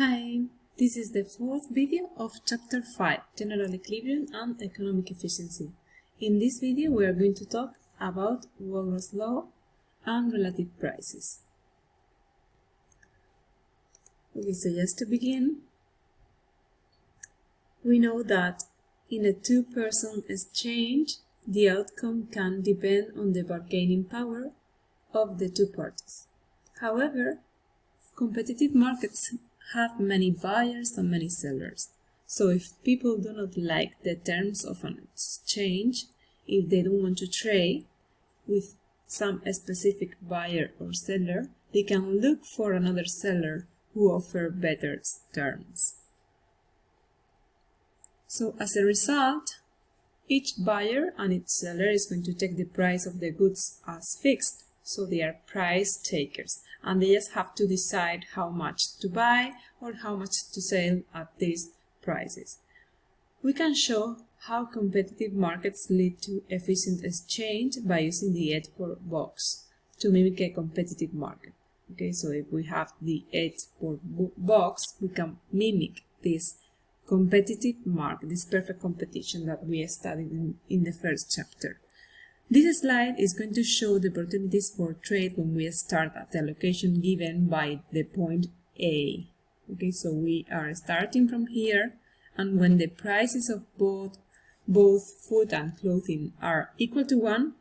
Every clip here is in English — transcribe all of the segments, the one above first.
Hi, this is the fourth video of Chapter 5, General Equilibrium and Economic Efficiency. In this video we are going to talk about Walras Law and relative prices. Okay, so just to begin, we know that in a two-person exchange, the outcome can depend on the bargaining power of the two parties. However, competitive markets have many buyers and many sellers. So if people do not like the terms of an exchange, if they don't want to trade with some specific buyer or seller, they can look for another seller who offer better terms. So as a result, each buyer and each seller is going to take the price of the goods as fixed so they are price takers and they just have to decide how much to buy or how much to sell at these prices. We can show how competitive markets lead to efficient exchange by using the Edgeworth box to mimic a competitive market. Okay, so if we have the Edgeworth box, we can mimic this competitive market, this perfect competition that we studied in, in the first chapter. This slide is going to show the opportunities for trade when we start at the location given by the point A. Okay, so we are starting from here and when the prices of both both food and clothing are equal to 1,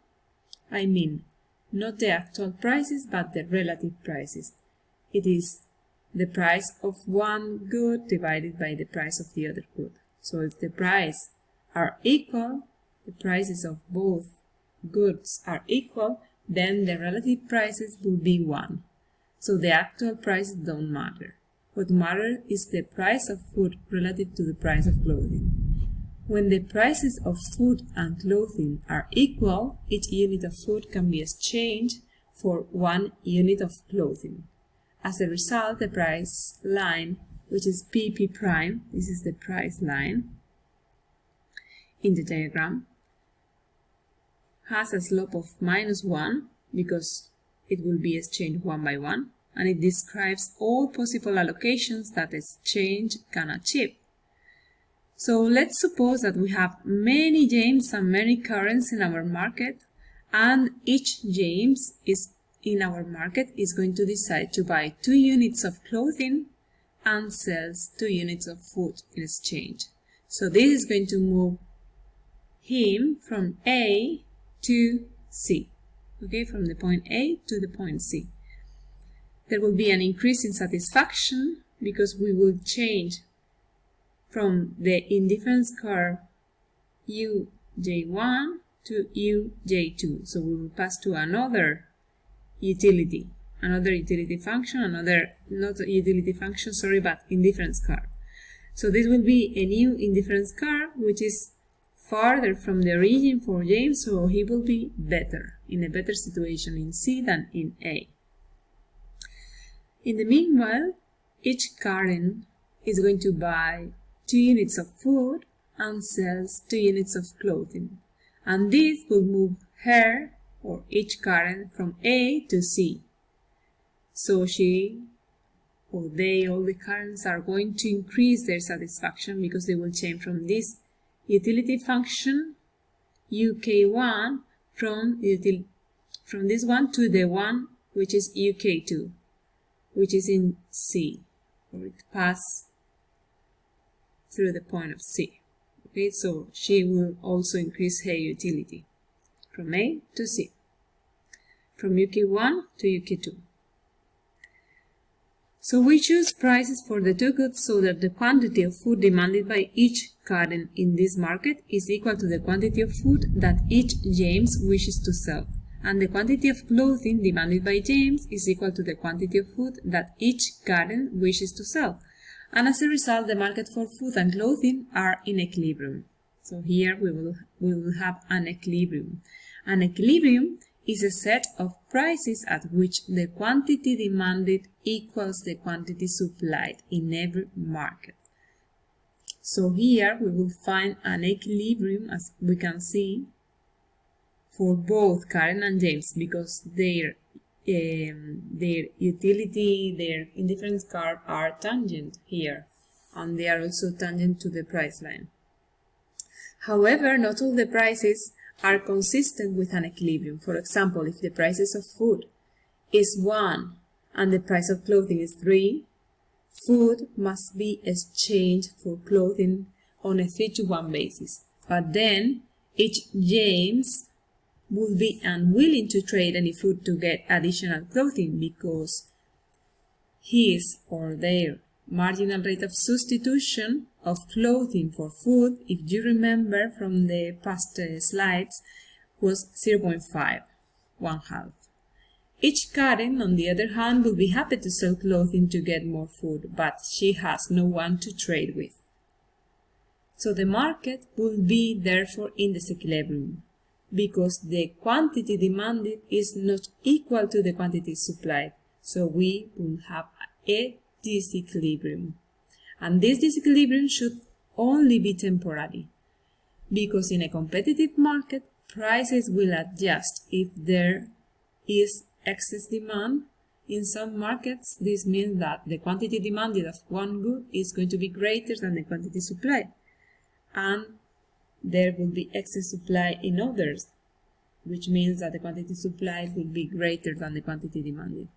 I mean not the actual prices but the relative prices. It is the price of one good divided by the price of the other good. So if the price are equal, the prices of both goods are equal, then the relative prices will be 1. So the actual prices don't matter. What matters is the price of food relative to the price of clothing. When the prices of food and clothing are equal, each unit of food can be exchanged for one unit of clothing. As a result, the price line, which is PP prime, this is the price line in the diagram, has a slope of minus 1 because it will be exchanged one by one and it describes all possible allocations that exchange can achieve. So let's suppose that we have many James and many Karens in our market and each James is in our market is going to decide to buy two units of clothing and sells two units of food in exchange. So this is going to move him from A to C. Okay, from the point A to the point C. There will be an increase in satisfaction because we will change from the indifference curve uj1 to uj2. So we will pass to another utility, another utility function, another, not utility function, sorry, but indifference curve. So this will be a new indifference curve, which is farther from the origin for James, so he will be better, in a better situation in C than in A. In the meanwhile, each Karen is going to buy two units of food and sells two units of clothing. And this will move her, or each Karen, from A to C. So she or they, all the Karens, are going to increase their satisfaction because they will change from this utility function uk1 from util from this one to the one which is uk2 which is in C. Or it pass through the point of C. Okay so she will also increase her utility from A to C. From UK1 to UK2 so we choose prices for the two goods so that the quantity of food demanded by each Karen in this market is equal to the quantity of food that each James wishes to sell, and the quantity of clothing demanded by James is equal to the quantity of food that each Karen wishes to sell. And as a result, the market for food and clothing are in equilibrium. So here we will, we will have an equilibrium. An equilibrium is a set of prices at which the quantity demanded equals the quantity supplied in every market. So here we will find an equilibrium as we can see for both Karen and James because their um, their utility, their indifference curve are tangent here, and they are also tangent to the price line. However, not all the prices are consistent with an equilibrium. For example, if the prices of food is 1 and the price of clothing is 3, food must be exchanged for clothing on a 3 to 1 basis. But then each James would be unwilling to trade any food to get additional clothing because his or their marginal rate of substitution of clothing for food, if you remember from the past uh, slides, was 0.5, one half. Each Karen, on the other hand, will be happy to sell clothing to get more food, but she has no one to trade with. So the market will be therefore in disequilibrium because the quantity demanded is not equal to the quantity supplied. So we will have a disequilibrium. And this disequilibrium should only be temporary because in a competitive market, prices will adjust if there is excess demand. In some markets, this means that the quantity demanded of one good is going to be greater than the quantity supplied. And there will be excess supply in others, which means that the quantity supplied will be greater than the quantity demanded.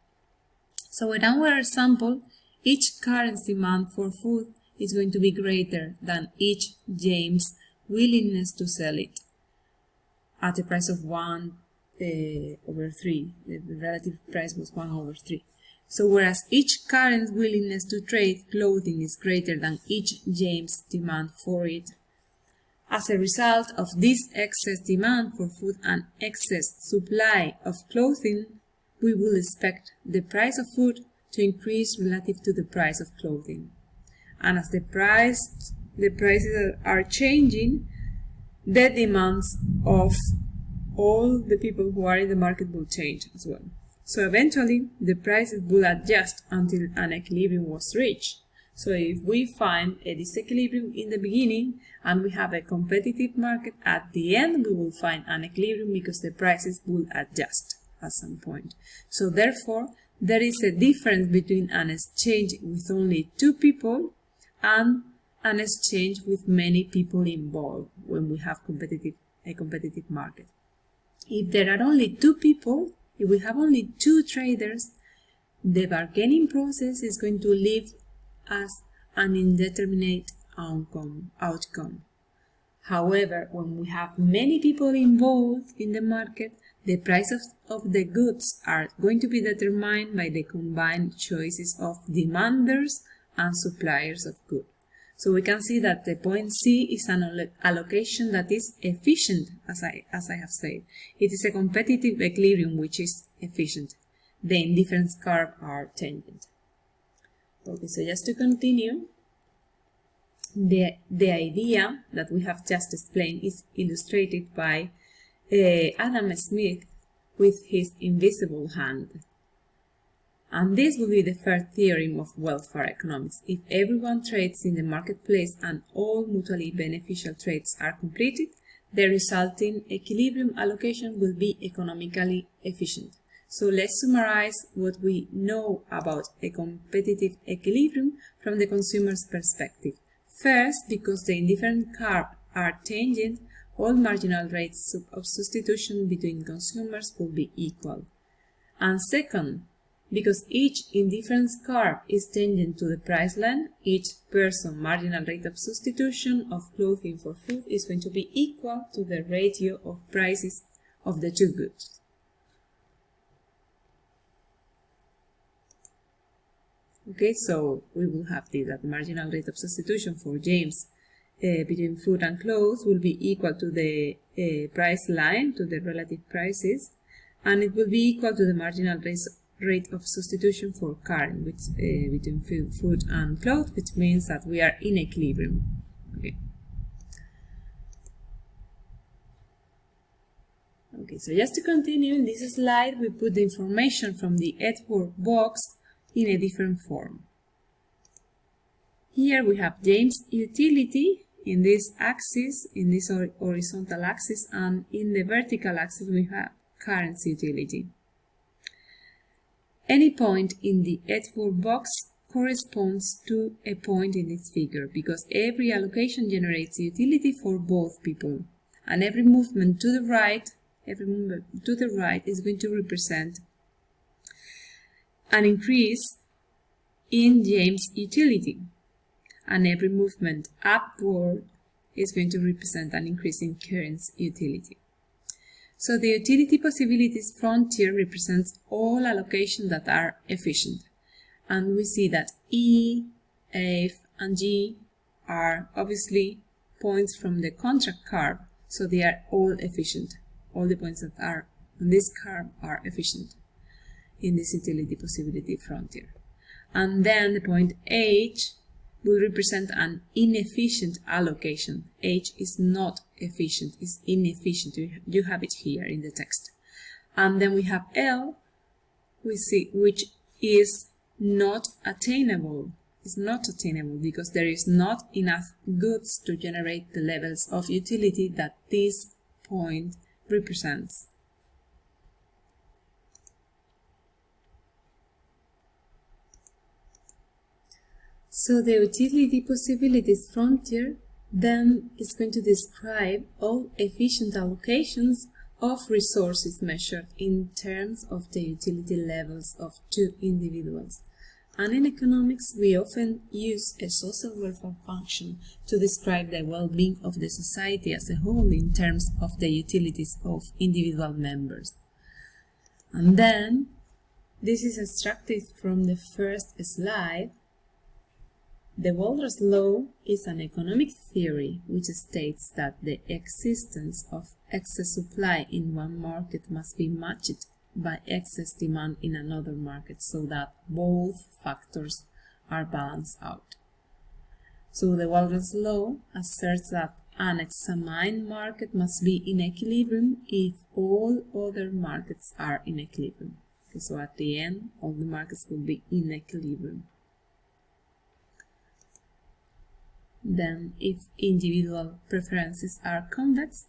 So in our example, each Karen's demand for food is going to be greater than each James' willingness to sell it at a price of 1 uh, over 3. The, relative price was 1 over 3. So whereas each Karen's willingness to trade clothing is greater than each James' demand for it, as a result of this excess demand for food and excess supply of clothing, we will expect the price of food to increase relative to the price of clothing. And as the price the prices are changing, the demands of all the people who are in the market will change as well. So eventually, the prices will adjust until an equilibrium was reached. So if we find a disequilibrium in the beginning and we have a competitive market, at the end we will find an equilibrium because the prices will adjust at some point. So therefore, there is a difference between an exchange with only two people and an exchange with many people involved when we have competitive, a competitive market. If there are only two people, if we have only two traders, the bargaining process is going to leave us an indeterminate outcome. outcome. However, when we have many people involved in the market, the prices of the goods are going to be determined by the combined choices of demanders and suppliers of goods. So we can see that the point C is an allocation that is efficient, as I, as I have said. It is a competitive equilibrium which is efficient. The indifference curve are tangent. Okay, so just to continue, the, the idea that we have just explained is illustrated by uh, Adam Smith with his invisible hand. And this will be the first theorem of welfare economics. If everyone trades in the marketplace and all mutually beneficial trades are completed, the resulting equilibrium allocation will be economically efficient. So let's summarize what we know about a competitive equilibrium from the consumer's perspective. First, because the indifferent curve are tangent, all marginal rates of substitution between consumers will be equal. And second, because each indifference curve is tangent to the price line, each person marginal rate of substitution of clothing for food is going to be equal to the ratio of prices of the two goods. Okay, so we will have this, that the marginal rate of substitution for James uh, between food and clothes will be equal to the uh, price line, to the relative prices, and it will be equal to the marginal rate of substitution for Karen which, uh, between food and clothes, which means that we are in equilibrium. Okay. Okay, so just to continue, in this slide we put the information from the Edgeworth box in a different form. Here we have James utility in this axis, in this horizontal axis, and in the vertical axis we have currency utility. any point in the Edgeworth box corresponds to a point in this figure because every allocation generates utility for both people and every movement to the right every movement to the right is going to represent an increase in James utility and every movement upward is going to represent an increase in Karen's utility. So the utility possibilities frontier represents all allocations that are efficient. And we see that E, F, and G are obviously points from the contract curve, so they are all efficient. All the points that are on this curve are efficient in this utility possibility frontier. And then the point H will represent an inefficient allocation. H is not efficient, it's inefficient. You have it here in the text. And then we have L, we see, which is not attainable. It's not attainable because there is not enough goods to generate the levels of utility that this point represents. So the utility possibilities frontier then is going to describe all efficient allocations of resources measured in terms of the utility levels of two individuals. And in economics, we often use a social welfare function to describe the well-being of the society as a whole in terms of the utilities of individual members. And then, this is extracted from the first slide, the Walras law is an economic theory which states that the existence of excess supply in one market must be matched by excess demand in another market so that both factors are balanced out. So the Walras law asserts that an examined market must be in equilibrium if all other markets are in equilibrium. Okay, so at the end, all the markets will be in equilibrium. Then if individual preferences are convex,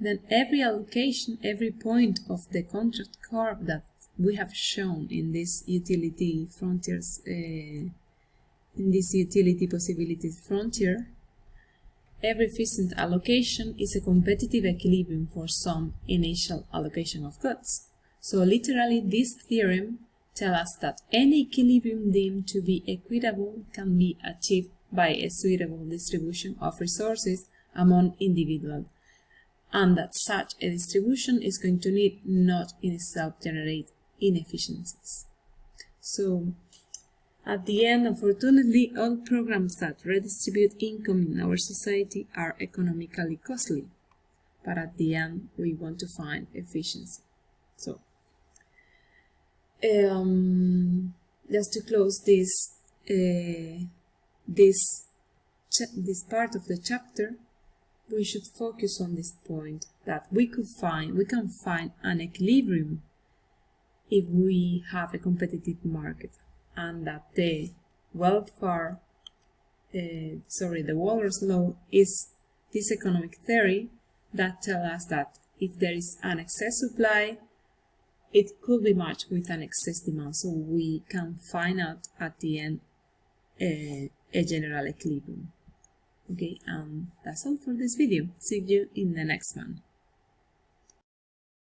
then every allocation, every point of the contract curve that we have shown in this utility frontiers, uh, in this utility possibilities frontier, every efficient allocation is a competitive equilibrium for some initial allocation of goods. So literally this theorem tells us that any equilibrium deemed to be equitable can be achieved by a suitable distribution of resources among individuals, and that such a distribution is going to need not in itself generate inefficiencies. So, at the end, unfortunately, all programs that redistribute income in our society are economically costly, but at the end, we want to find efficiency. So, um, just to close this uh, this, this part of the chapter, we should focus on this point that we could find, we can find an equilibrium if we have a competitive market and that the welfare, uh, sorry, the Walras law is this economic theory that tells us that if there is an excess supply, it could be matched with an excess demand. So we can find out at the end uh, a general equilibrium. Okay, um, that's all for this video. See you in the next one.